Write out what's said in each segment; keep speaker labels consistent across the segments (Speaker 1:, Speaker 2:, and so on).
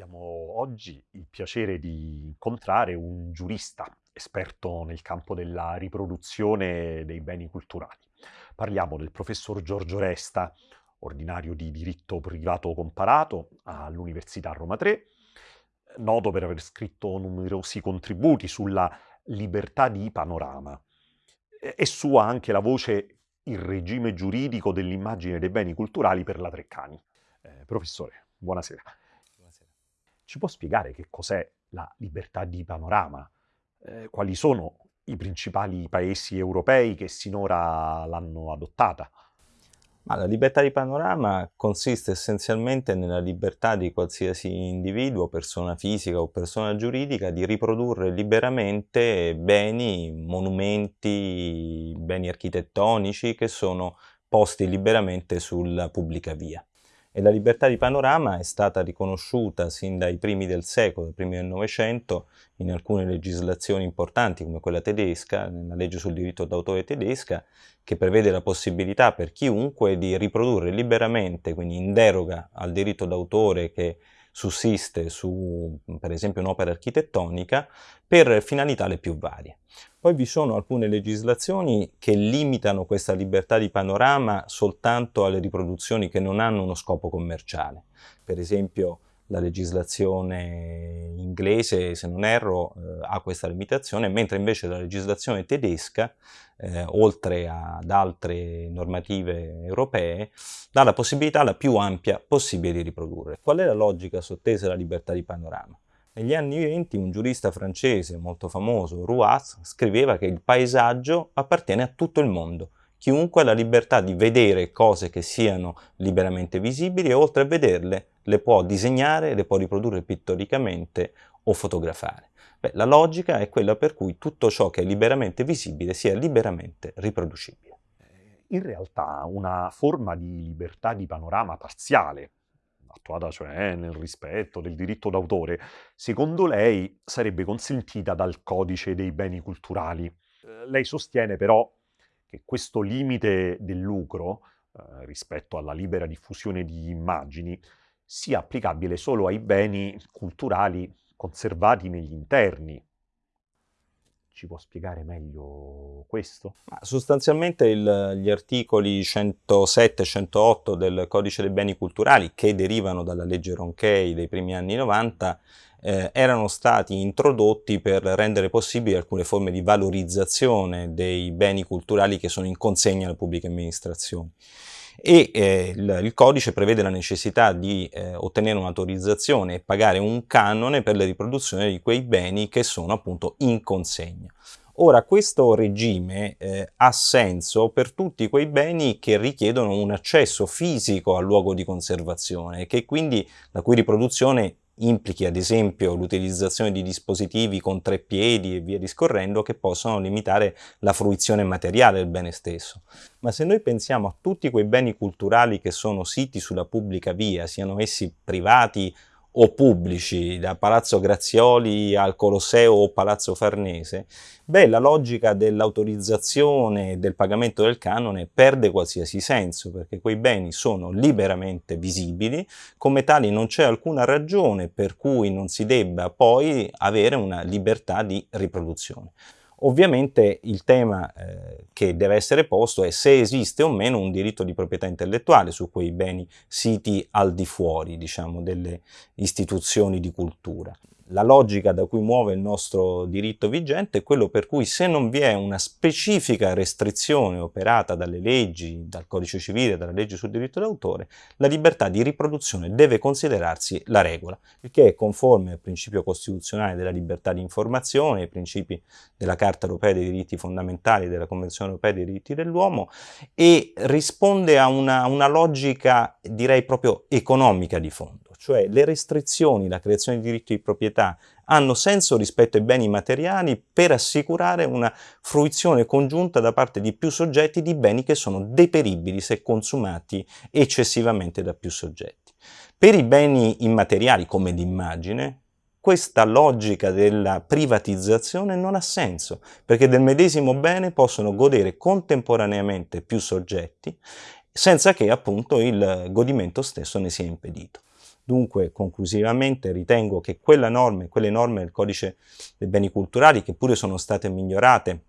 Speaker 1: Abbiamo oggi il piacere di incontrare un giurista esperto nel campo della riproduzione dei beni culturali. Parliamo del professor Giorgio Resta, ordinario di diritto privato comparato all'Università Roma 3, noto per aver scritto numerosi contributi sulla libertà di panorama. È sua anche la voce Il regime giuridico dell'immagine dei beni culturali per la Treccani. Eh, professore, buonasera. Ci può spiegare che cos'è la libertà di panorama? Eh, quali sono i principali paesi europei che sinora l'hanno adottata?
Speaker 2: Ma la libertà di panorama consiste essenzialmente nella libertà di qualsiasi individuo, persona fisica o persona giuridica di riprodurre liberamente beni, monumenti, beni architettonici che sono posti liberamente sulla pubblica via e la libertà di panorama è stata riconosciuta sin dai primi del secolo, dai primi del Novecento, in alcune legislazioni importanti come quella tedesca, nella legge sul diritto d'autore tedesca, che prevede la possibilità per chiunque di riprodurre liberamente, quindi in deroga al diritto d'autore che sussiste su per esempio un'opera architettonica per finalità le più varie. Poi vi sono alcune legislazioni che limitano questa libertà di panorama soltanto alle riproduzioni che non hanno uno scopo commerciale. Per esempio la legislazione inglese, se non erro, eh, ha questa limitazione, mentre invece la legislazione tedesca, eh, oltre ad altre normative europee, dà la possibilità la più ampia possibile di riprodurre. Qual è la logica sottesa alla libertà di panorama? Negli anni 20 un giurista francese molto famoso, Rouas, scriveva che il paesaggio appartiene a tutto il mondo. Chiunque ha la libertà di vedere cose che siano liberamente visibili e oltre a vederle le può disegnare, le può riprodurre pittoricamente o fotografare. Beh, la logica è quella per cui tutto ciò che è liberamente visibile sia liberamente riproducibile.
Speaker 1: In realtà una forma di libertà di panorama parziale, attuata cioè nel rispetto del diritto d'autore, secondo lei sarebbe consentita dal codice dei beni culturali. Eh, lei sostiene però che questo limite del lucro eh, rispetto alla libera diffusione di immagini sia applicabile solo ai beni culturali conservati negli interni, ci può spiegare meglio questo?
Speaker 2: Ma sostanzialmente il, gli articoli 107 e 108 del Codice dei beni culturali, che derivano dalla legge Ronchey dei primi anni 90, eh, erano stati introdotti per rendere possibili alcune forme di valorizzazione dei beni culturali che sono in consegna alle pubbliche amministrazioni e eh, il, il, codice prevede la necessità di eh, ottenere un'autorizzazione e pagare un canone per la riproduzione di quei beni che sono appunto in consegna. Ora, questo regime eh, ha senso per tutti quei beni che richiedono un accesso fisico al luogo di conservazione e che quindi la cui riproduzione implichi ad esempio l'utilizzazione di dispositivi con tre piedi e via discorrendo che possono limitare la fruizione materiale del bene stesso. Ma se noi pensiamo a tutti quei beni culturali che sono siti sulla pubblica via, siano essi privati o pubblici, da Palazzo Grazioli al Colosseo o Palazzo Farnese, beh, la logica dell'autorizzazione e del pagamento del canone perde qualsiasi senso, perché quei beni sono liberamente visibili, come tali non c'è alcuna ragione per cui non si debba poi avere una libertà di riproduzione. Ovviamente il tema eh, che deve essere posto è se esiste o meno un diritto di proprietà intellettuale su quei beni siti al di fuori, diciamo, delle istituzioni di cultura la logica da cui muove il nostro diritto vigente è quello per cui se non vi è una specifica restrizione operata dalle leggi, dal codice civile, dalla legge sul diritto d'autore, la libertà di riproduzione deve considerarsi la regola, il che è conforme al principio costituzionale della libertà di informazione, ai principi della Carta europea dei diritti fondamentali della Convenzione europea dei diritti dell'uomo e risponde a una, una logica direi proprio economica di fondo cioè le restrizioni, la creazione di diritti di proprietà hanno senso rispetto ai beni materiali per assicurare una fruizione congiunta da parte di più soggetti di beni che sono deperibili se consumati eccessivamente da più soggetti. Per i beni immateriali come l'immagine, questa logica della privatizzazione non ha senso, perché del medesimo bene possono godere contemporaneamente più soggetti senza che appunto il godimento stesso ne sia impedito. Dunque, conclusivamente, ritengo che quella norma, quelle norme del codice dei beni culturali, che pure sono state migliorate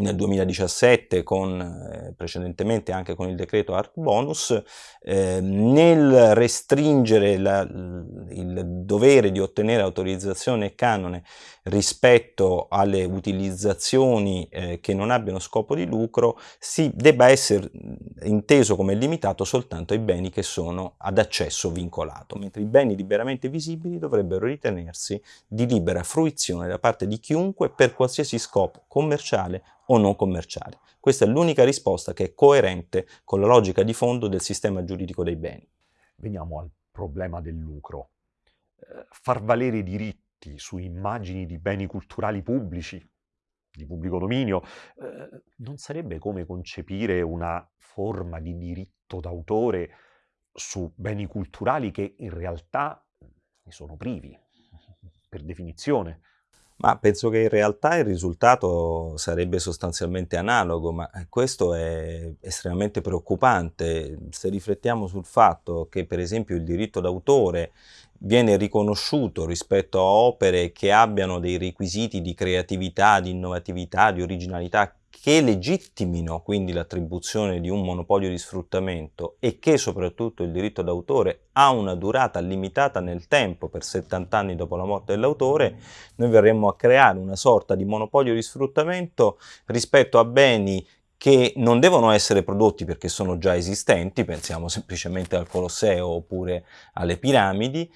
Speaker 2: nel 2017 con, eh, precedentemente anche con il decreto Art Bonus, eh, nel restringere la, il dovere di ottenere autorizzazione e canone rispetto alle utilizzazioni eh, che non abbiano scopo di lucro, si debba essere inteso come limitato soltanto ai beni che sono ad accesso vincolato, mentre i beni liberamente visibili dovrebbero ritenersi di libera fruizione da parte di chiunque per qualsiasi scopo commerciale o non commerciale. Questa è l'unica risposta che è coerente con la logica di fondo del sistema giuridico dei beni.
Speaker 1: Veniamo al problema del lucro. Eh, far valere i diritti su immagini di beni culturali pubblici, di pubblico dominio, eh, non sarebbe come concepire una forma di diritto d'autore su beni culturali che in realtà ne sono privi, per definizione.
Speaker 2: Ma penso che in realtà il risultato sarebbe sostanzialmente analogo, ma eh, questo è estremamente preoccupante. Se riflettiamo sul fatto che per esempio il diritto d'autore viene riconosciuto rispetto a opere che abbiano dei requisiti di creatività, di innovatività, di originalità che legittimino quindi l'attribuzione di un monopolio di sfruttamento e che soprattutto il diritto d'autore ha una durata limitata nel tempo per 70 anni dopo la morte dell'autore, noi verremmo a creare una sorta di monopolio di sfruttamento rispetto a beni che non devono essere prodotti perché sono già esistenti, pensiamo semplicemente al Colosseo oppure alle piramidi,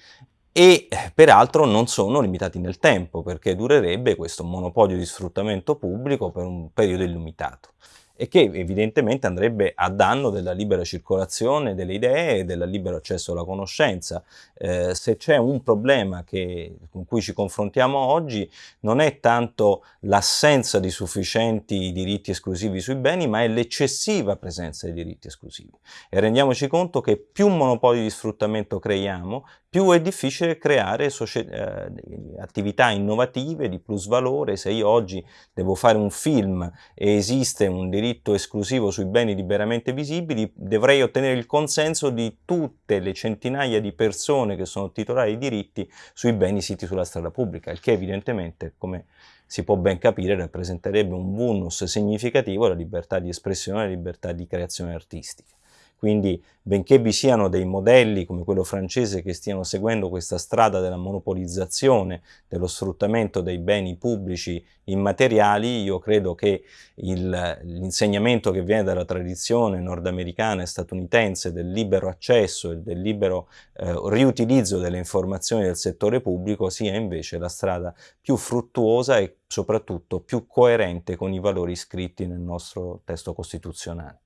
Speaker 2: e peraltro non sono limitati nel tempo perché durerebbe questo monopolio di sfruttamento pubblico per un periodo illimitato e che evidentemente andrebbe a danno della libera circolazione delle idee e del libero accesso alla conoscenza. Eh, se c'è un problema che, con cui ci confrontiamo oggi non è tanto l'assenza di sufficienti diritti esclusivi sui beni, ma è l'eccessiva presenza di diritti esclusivi. E rendiamoci conto che più monopoli di sfruttamento creiamo, più è difficile creare eh, attività innovative di plus valore. Se io oggi devo fare un film e esiste un diritto esclusivo sui beni liberamente visibili, dovrei ottenere il consenso di tutte le centinaia di persone che sono titolari di diritti sui beni siti sulla strada pubblica, il che evidentemente, come si può ben capire, rappresenterebbe un bonus significativo alla libertà di espressione e alla libertà di creazione artistica. Quindi, benché vi siano dei modelli come quello francese che stiano seguendo questa strada della monopolizzazione, dello sfruttamento dei beni pubblici immateriali, io credo che l'insegnamento che viene dalla tradizione nordamericana e statunitense del libero accesso e del libero eh, riutilizzo delle informazioni del settore pubblico sia invece la strada più fruttuosa e soprattutto più coerente con i valori scritti nel nostro testo costituzionale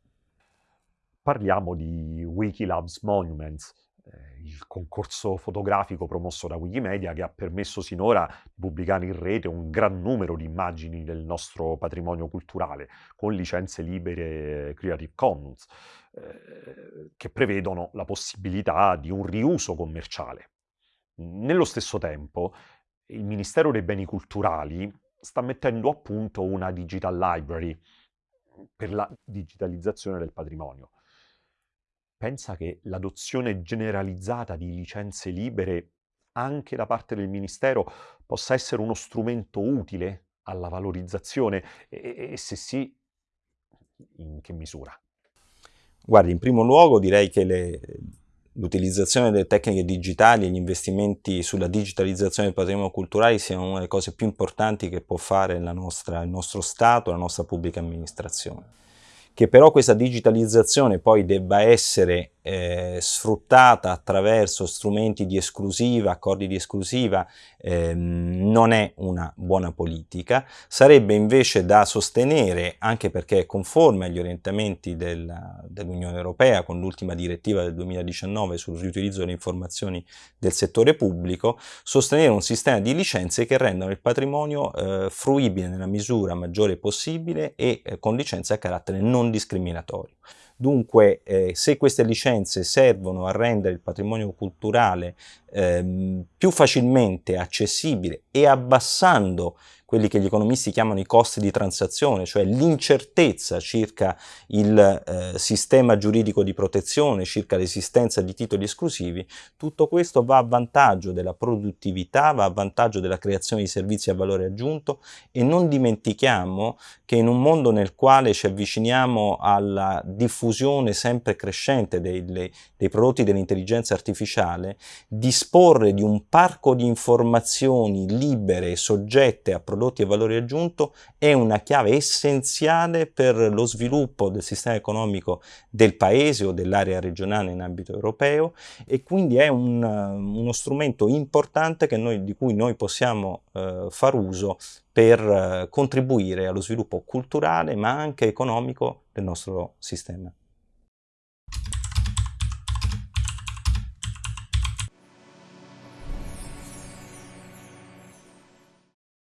Speaker 1: parliamo di Wikilabs Monuments, eh, il concorso fotografico promosso da Wikimedia che ha permesso sinora di pubblicare in rete un gran numero di immagini del nostro patrimonio culturale con licenze libere Creative Commons eh, che prevedono la possibilità di un riuso commerciale. Nello stesso tempo il Ministero dei Beni Culturali sta mettendo a punto una Digital Library per la digitalizzazione del patrimonio pensa che l'adozione generalizzata di licenze libere anche da parte del Ministero possa essere uno strumento utile alla valorizzazione e, e se sì, in che misura?
Speaker 2: Guardi, in primo luogo direi che l'utilizzazione delle tecniche digitali e gli investimenti sulla digitalizzazione del patrimonio culturale siano una delle cose più importanti che può fare nostra, il nostro Stato, la nostra pubblica amministrazione. Che però questa digitalizzazione poi debba essere eh, sfruttata attraverso strumenti di esclusiva, accordi di esclusiva, ehm, non è una buona politica. Sarebbe invece da sostenere, anche perché è conforme agli orientamenti dell'Unione dell Europea, con l'ultima direttiva del 2019 sul riutilizzo delle informazioni del settore pubblico, sostenere un sistema di licenze che rendano il patrimonio eh, fruibile nella misura maggiore possibile e eh, con licenze a carattere non discriminatorio. Dunque, eh, se queste licenze servono a rendere il patrimonio culturale ehm, più facilmente accessibile e abbassando quelli che gli economisti chiamano i costi di transazione, cioè l'incertezza circa il eh, sistema giuridico di protezione, circa l'esistenza di titoli esclusivi, tutto questo va a vantaggio della produttività, va a vantaggio della creazione di servizi a valore aggiunto e non dimentichiamo che in un mondo nel quale ci avviciniamo alla diffusione sempre crescente dei, dei prodotti dell'intelligenza artificiale, disporre di un parco di informazioni libere e soggette a prodotti a valore aggiunto è una chiave essenziale per lo sviluppo del sistema economico del paese o dell'area regionale in ambito europeo e quindi è un, uno strumento importante noi, di cui noi possiamo eh, far uso per eh, contribuire allo sviluppo culturale ma anche economico del nostro sistema.